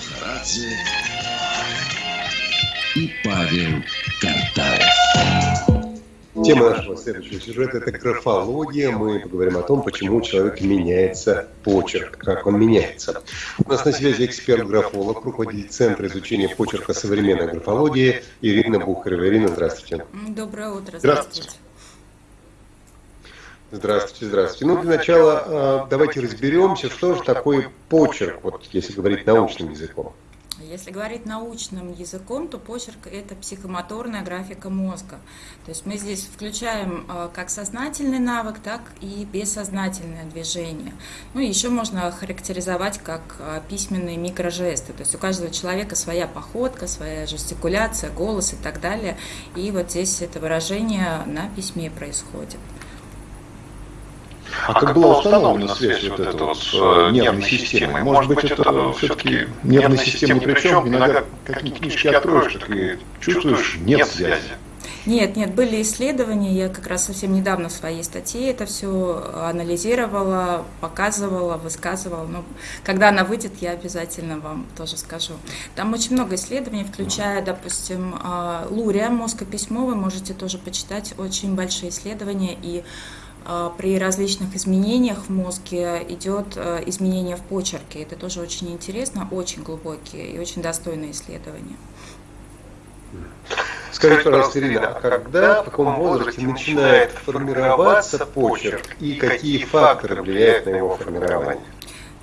Мухарадзе и Павел Картаев. Тема нашего следующего сюжета – это графология. Мы поговорим о том, почему у человека меняется почерк, как он меняется. У нас на связи эксперт-графолог, руководитель Центра изучения почерка современной графологии Ирина Бухарева. Ирина, здравствуйте. Доброе утро. Здравствуйте. Здравствуйте, здравствуйте. Ну, для начала а, давайте разберемся, что же такое почерк, вот если говорить научным языком. Если говорить научным языком, то почерк – это психомоторная графика мозга. То есть мы здесь включаем а, как сознательный навык, так и бессознательное движение. Ну еще можно характеризовать как а, письменные микрожесты. То есть у каждого человека своя походка, своя жестикуляция, голос и так далее. И вот здесь это выражение на письме происходит. А, а как была установлена связь вот эта вот с э, нервной системой? Может быть, это все-таки нервная система, причем иногда какие книжки откроешь, так и чувствуешь, нет связи. Нет, нет, были исследования, я как раз совсем недавно в своей статье это все анализировала, показывала, высказывала. Но когда она выйдет, я обязательно вам тоже скажу. Там очень много исследований, включая, допустим, а, Лурия, мозг и письмо, вы можете тоже почитать, очень большие исследования, и при различных изменениях в мозге идет а, изменение в почерке. Это тоже очень интересно, очень глубокие и очень достойные исследования. Скажите, пожалуйста, Ирина, а когда, в каком возрасте начинает формироваться почерк и какие факторы влияют на его формирование?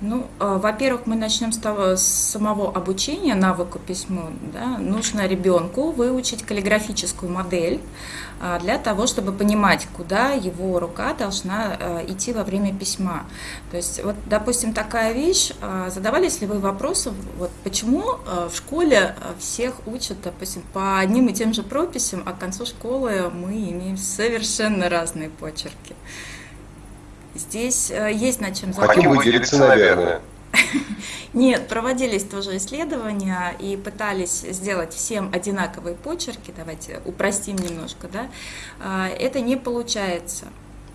Ну, а, во-первых, мы начнем с, того, с самого обучения навыку письму. Да? Нужно ребенку выучить каллиграфическую модель а, для того, чтобы понимать, куда его рука должна а, идти во время письма. То есть, вот, допустим, такая вещь, задавались ли вы вопросом, вот, почему в школе всех учат, допустим, по одним и тем же прописям, а к концу школы мы имеем совершенно разные почерки. Здесь э, есть над чем задуматься. Хотим выделиться, наверное. Нет, проводились тоже исследования и пытались сделать всем одинаковые почерки, давайте упростим немножко, да, а, это не получается,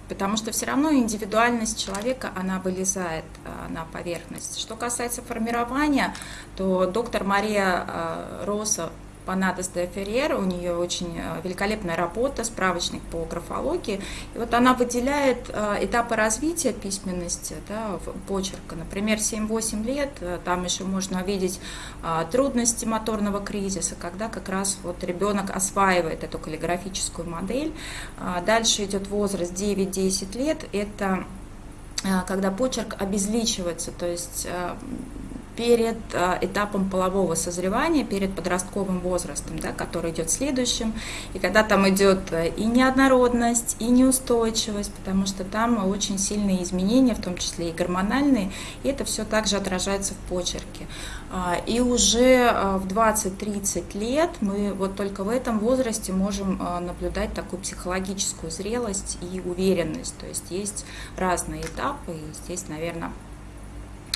потому что все равно индивидуальность человека, она вылезает а, на поверхность. Что касается формирования, то доктор Мария а, Роса Панадос де Феррер, у нее очень э, великолепная работа, справочник по графологии. И вот она выделяет э, этапы развития письменности, да, почерка. Например, 7-8 лет, э, там еще можно увидеть трудности моторного кризиса, когда как раз вот ребенок осваивает эту каллиграфическую модель. Дальше идет возраст 9-10 лет, это когда почерк обезличивается, то есть перед а, этапом полового созревания, перед подростковым возрастом, да, который идет следующим, и когда там идет э, и неоднородность, и неустойчивость, потому что там очень сильные изменения, в том числе и гормональные, и это все также отражается в почерке. А, и уже а, в 20-30 лет мы вот только в этом возрасте можем наблюдать такую психологическую зрелость и уверенность, то есть есть разные этапы, и здесь, наверное,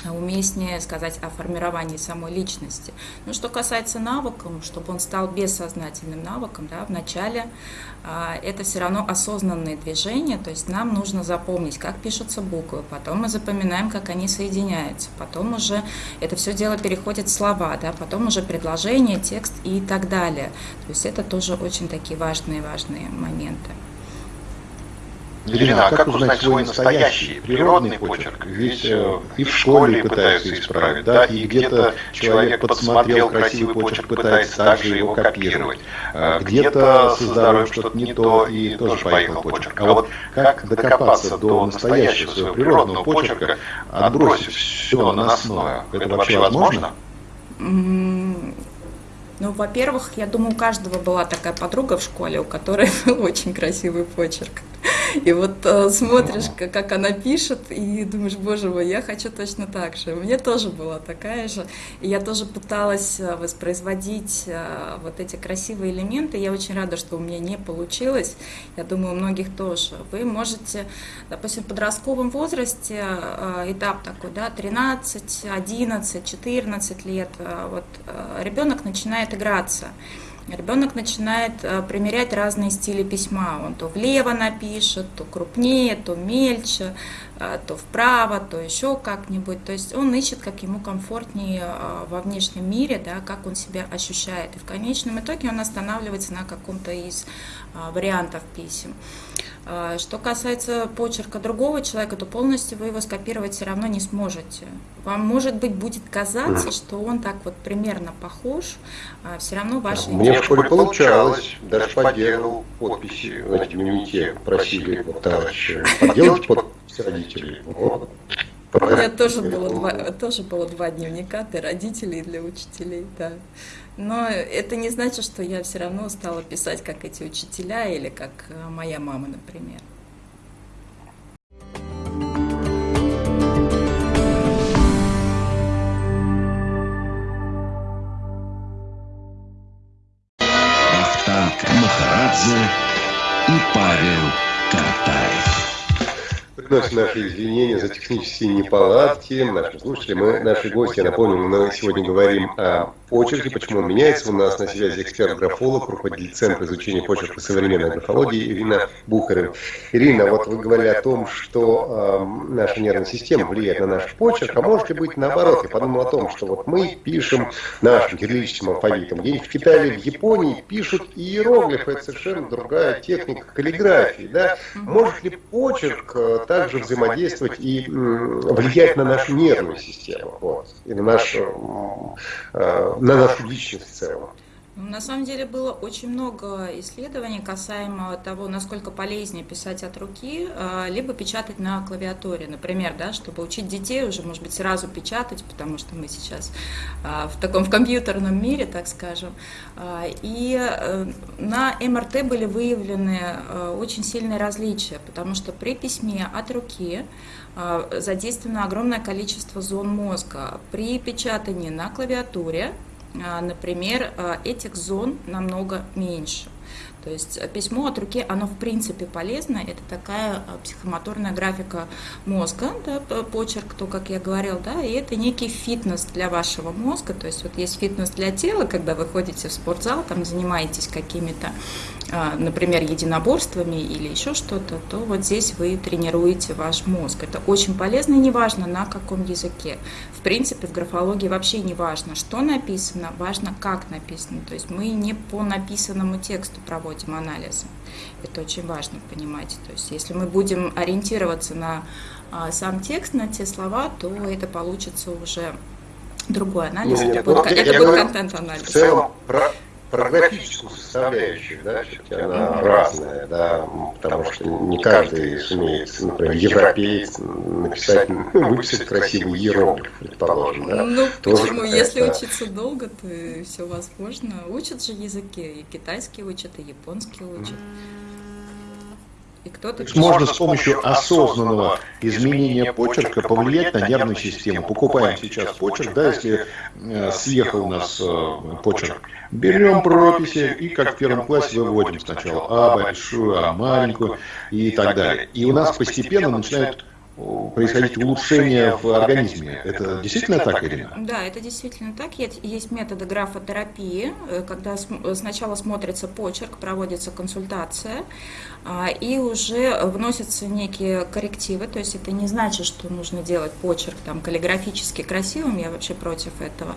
уместнее сказать о формировании самой личности. Но что касается навыков, чтобы он стал бессознательным навыком, да, вначале а, это все равно осознанные движения, то есть нам нужно запомнить, как пишутся буквы, потом мы запоминаем, как они соединяются, потом уже это все дело переходит в слова, да, потом уже предложение, текст и так далее. То есть это тоже очень такие важные-важные моменты. Елена, а как узнать свой настоящий, природный почерк? Ведь э, и в школе пытаются исправить, да, и где-то человек подсмотрел красивый почерк, пытается также его копировать. Э, где-то со здоровьем что-то не то, и тоже поехал почерк. А вот как докопаться до настоящего своего природного почерка, отбросив все наносное? Это вообще возможно? Ну, во-первых, я думаю, у каждого была такая подруга в школе, у которой был очень красивый почерк. И вот э, смотришь, как, как она пишет, и думаешь, боже мой, я хочу точно так же. У меня тоже была такая же. И я тоже пыталась э, воспроизводить э, вот эти красивые элементы. Я очень рада, что у меня не получилось. Я думаю, у многих тоже. Вы можете, допустим, в подростковом возрасте, э, этап такой, да, 13, 11, 14 лет, э, вот э, ребенок начинает играться ребенок начинает э, примерять разные стили письма. Он то влево напишет, то крупнее, то мельче. А, то вправо, то еще как-нибудь. То есть он ищет, как ему комфортнее а, во внешнем мире, да, как он себя ощущает. И в конечном итоге он останавливается на каком-то из а, вариантов писем. Что касается почерка другого человека, то полностью вы его скопировать все равно не сможете. Вам, может быть, будет казаться, что он так вот примерно похож, а все равно ваши... Мне в школе получалось, даже подделал подписи в дневнике, просили вот, товарищи, подделать родителей. Вот. У меня тоже было, два, тоже было два дневника для родителей и для учителей, да. Но это не значит, что я все равно стала писать, как эти учителя или как э, моя мама, например. Приносим наши извинения за технические неполадки. Наши слушатели, мы, наши гости, я напомню, мы сегодня говорим о почерке, почему он меняется. У нас на связи эксперт-графолог, руководитель Центра изучения почерка современной графологии Ирина Бухарева. Ирина, вот вы говорили о том, что э, наша нервная система влияет на наш почерк, а может ли быть наоборот? Я подумал о том, что вот мы пишем нашим кириллическим алфавитом. Где в Китае в Японии пишут иероглифы, это совершенно другая техника каллиграфии. Да? Может ли почерк э, также взаимодействовать и влиять на нашу нервную систему, вот, и на нашу, э, на нашу личность в целом. На самом деле было очень много исследований касаемо того, насколько полезнее писать от руки, а, либо печатать на клавиатуре, например, да, чтобы учить детей уже, может быть, сразу печатать, потому что мы сейчас а, в таком в компьютерном мире, так скажем. А, и э, на МРТ были выявлены очень сильные различия, потому что при письме от руки задействовано огромное количество зон мозга. При печатании на клавиатуре например, а, этих зон намного меньше. То есть э, письмо от руки, оно в принципе полезно, это такая э, психомоторная графика мозга, да, почерк, то, как я говорил, да, и это некий фитнес для вашего мозга, то есть вот есть фитнес для тела, когда вы ходите в спортзал, там занимаетесь какими-то, а, например, единоборствами или еще что-то, то вот здесь вы тренируете ваш мозг. Это очень полезно неважно на каком языке. В принципе, в графологии вообще не важно, что написано, важно, как написано. То есть мы не по написанному тексту проводим проводим анализы. Это очень важно понимать. То есть если мы будем ориентироваться на а, сам текст, на те слова, то это получится уже другой анализ. Нет, это, нет, будет, это будет контент-анализ. В целом, про, графическую составляющую, да, все-таки она разная, да, потому что не каждый сумеет, например, европеец написать, ну, выписать красивый иероглиф, предположим, да. Ну, Тоже почему? Если учиться долго, то все возможно. Учат же языки, и китайский учат, и японский учат. И кто-то можно с помощью осознанного изменения почерка повлиять на нервную систему. Покупаем сейчас почерк, да, если э, съехал у нас э, почерк. Берем прописи и как в первом классе выводим сначала А большую, А маленькую и так далее. И у нас постепенно начинают происходить улучшение в организме. Это действительно так, Ирина? Да, это действительно так. Есть методы графотерапии, э, когда сначала смотрится почерк, проводится консультация, а, и уже вносятся некие коррективы, то есть это не значит, что нужно делать почерк там каллиграфически красивым, я вообще против этого,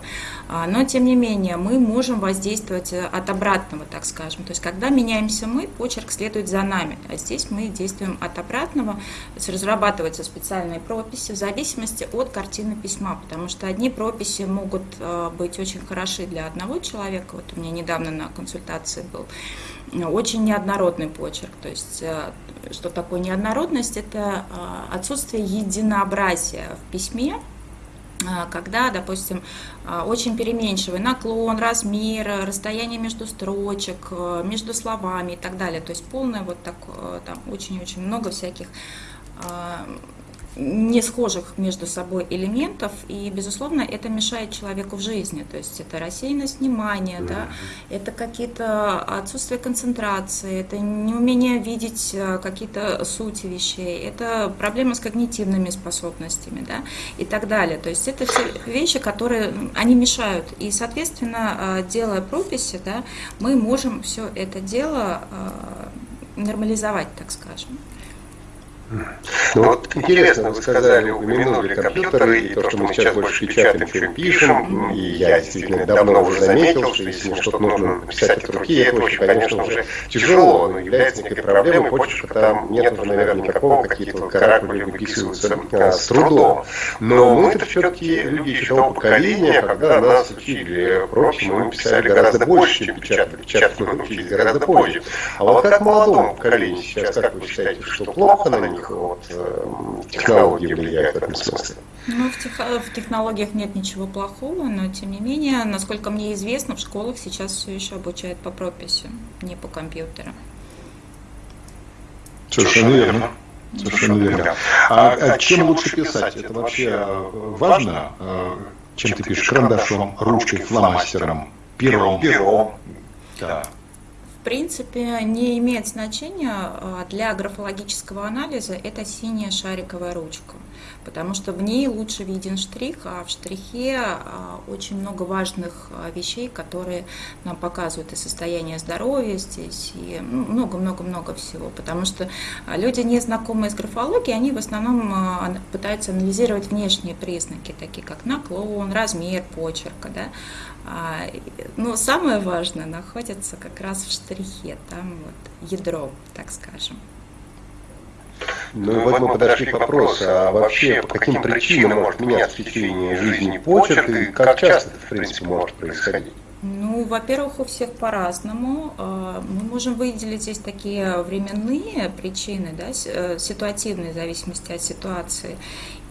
а, но тем не менее мы можем воздействовать э, от обратного, так скажем, то есть когда меняемся мы, почерк следует за нами, а здесь мы действуем от обратного, разрабатываются специальные прописи в зависимости от картины письма, потому что одни прописи могут э, быть очень хороши для одного человека, вот у меня недавно на консультации был, очень неоднородный почерк. То есть, э, что такое неоднородность? Это э, отсутствие единообразия в письме, э, когда, допустим, очень переменчивый наклон, размер, расстояние между строчек, между словами и так далее. То есть полное вот так, там очень-очень много всяких не схожих между собой элементов, и, безусловно, это мешает человеку в жизни. То есть это рассеянность внимания, да, это какие-то отсутствие концентрации, это неумение видеть э, какие-то сути вещей, это проблемы с когнитивными способностями, да, и так далее. То есть это все вещи, которые, они мешают. И, соответственно, э, делая прописи, да, мы можем все это дело э, нормализовать, так скажем. Ну вот интересно, вы сказали, упомянули компьютеры и то, что мы сейчас больше печатаем, чем пишем. И я действительно давно уже заметил, что если мне что-то нужно написать от руки, это очень, конечно, уже тяжело, но является некой проблемой. Почерка там нет уже, наверное, никакого, какие-то каракули выписываются а, с трудом. Но мы это все-таки люди еще того поколения, когда нас учили прочему, мы писали гораздо больше, чем печатали. Печатать мы научились гораздо позже. А вот как молодому поколению сейчас, как вы считаете, что плохо на них вот, э, технологии влияют в этом смысле? Ну, в, тех, в технологиях нет ничего плохого, но тем не менее, насколько мне известно, в школах сейчас все еще обучают по прописи, не по компьютеру. Совершенно верно. Совершенно верно. А, а чем лучше писать? Это вообще важно? Э, чем ты пишешь? Карандашом, ручкой, фломастером, пером? Пером. Да в принципе не имеет значения а, для графологического анализа это синяя шариковая ручка, потому что в ней лучше виден штрих, а в штрихе а, очень много важных а, вещей, которые нам показывают и состояние здоровья здесь, и много-много-много всего, потому что люди, не знакомые с графологией, они в основном пытаются анализировать внешние признаки, такие как наклон, размер почерка, да? но самое важное находится как раз в штрихе, там вот ядро, так скажем. Ну вот мы подошли к вопросу, а вообще по каким причинам может меняться в течение жизни почерк и как часто это в принципе может происходить? Ну, во-первых, у всех по-разному. А, мы можем выделить здесь такие временные причины, да, э, ситуативные в зависимости от ситуации.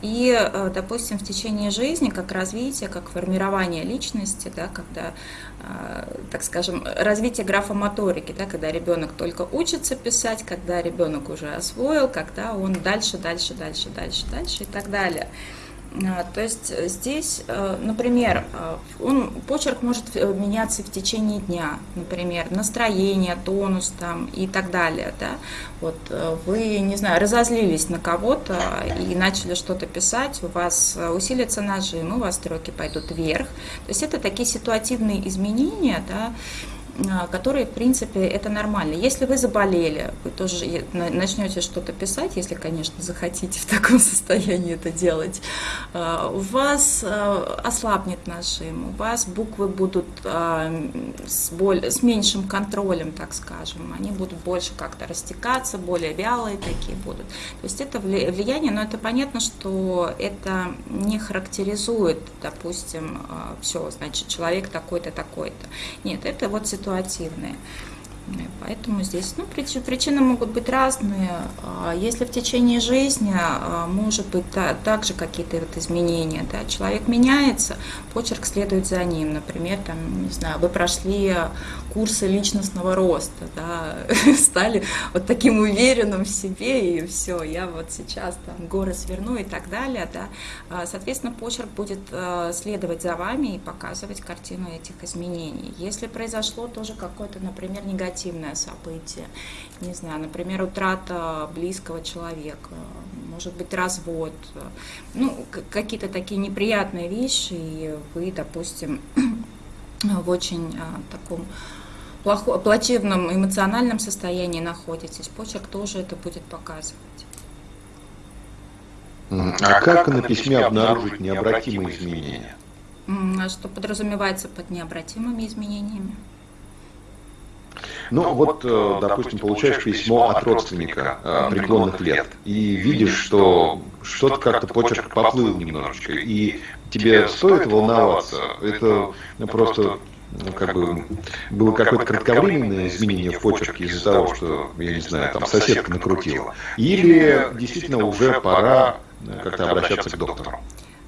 И, э, допустим, в течение жизни, как развитие, как формирование личности, да, когда, э, так скажем, развитие графомоторики, да, когда ребенок только учится писать, когда ребенок уже освоил, когда он дальше, дальше, дальше, дальше, дальше и так далее. А, то есть э, здесь, э, например, э, он, почерк может меняться в течение дня, например, настроение, тонус там и так далее. Да? Вот вы, не знаю, разозлились на кого-то и начали что-то писать, у вас усилится нажим, у вас строки пойдут вверх. То есть это такие ситуативные изменения, да, которые, в принципе, это нормально. Если вы заболели, вы тоже начнете что-то писать, если, конечно, захотите в таком состоянии это делать, а, у вас а, ослабнет нажим, у вас буквы будут с, более, с меньшим контролем, так скажем, они будут больше как-то растекаться, более вялые такие будут. То есть это влияние, но это понятно, что это не характеризует, допустим, все, значит, человек такой-то, такой-то. Нет, это вот ситуация ситуативные. Поэтому здесь ну, причины могут быть разные. А если в течение жизни а, может быть также какие-то вот изменения, да, человек меняется, почерк следует за ним. Например, там, не знаю, вы прошли курсы личностного роста, да, стали вот таким уверенным в себе, и все, я вот сейчас там горы сверну и так далее, да. А, соответственно, почерк будет следовать за вами и показывать картину этих изменений. Если произошло тоже какое-то, например, негативное негативное событие, не знаю, например, утрата близкого человека, может быть, развод, ну, какие-то такие неприятные вещи, и вы, допустим, в очень а, таком плохо, плачевном эмоциональном состоянии находитесь, почерк тоже это будет показывать. А как на письме обнаружить необратимые изменения? А что подразумевается под необратимыми изменениями? Ну, ну вот, э, э, допустим, получаешь письмо от родственника э, преклонных лет и видишь, что что-то как-то почерк поплыл немножечко, и тебе стоит волноваться, это просто ну, как бы было какое-то кратковременное изменение в почерке из-за того, что, я не знаю, там соседка накрутила, или действительно уже пора как-то обращаться к доктору.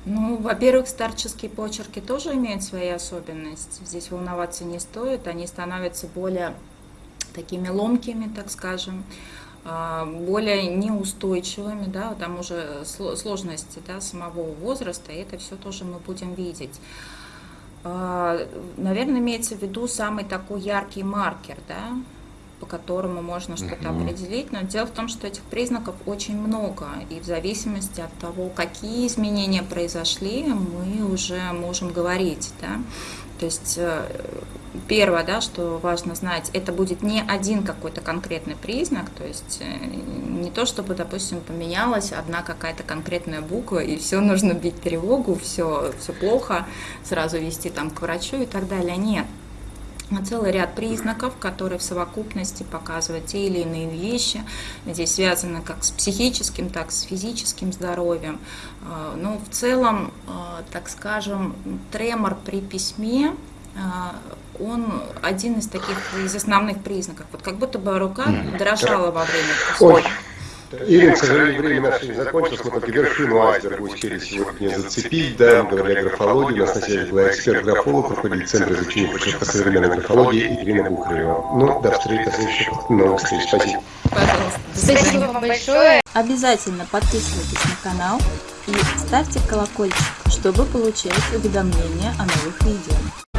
Ну, во-первых, старческие почерки тоже имеют свои особенности. Здесь волноваться не стоит, они становятся более такими ломкими, так скажем, а, более неустойчивыми, да, там уже сложности да, самого возраста, и это все тоже мы будем видеть. А, Наверное, имеется в виду самый такой яркий маркер, да, по которому можно что-то определить, но дело в том, что этих признаков очень много, и в зависимости от того, какие изменения произошли, мы уже можем говорить, да, то есть э, первое, да, что важно знать, это будет не один какой-то конкретный признак, то есть э, не то, чтобы, допустим, поменялась одна какая-то конкретная буква, и все нужно бить тревогу, все, все плохо, сразу вести там к врачу и так далее. Нет, целый ряд признаков, которые в совокупности показывают те или иные вещи. Здесь связаны как с психическим, так и с физическим здоровьем. А, Но ну, в целом, а, так скажем, тремор при письме он один из таких из основных признаков. Вот как будто бы рука дрожала во время Ой. Ирина, к сожалению, время наше не закончилось. Мы только вершину айсберга успели сегодня зацепить. Да, мы говорили о графологии. У нас на связи была эксперт-графолог, руководитель Центра изучения почерка современной графологии Ирина Бухарева. Ну, до встречи, до следующих новых встреч. Спасибо. Пожалуйста. Спасибо вам большое. Обязательно подписывайтесь на канал и ставьте колокольчик, чтобы получать уведомления о новых видео.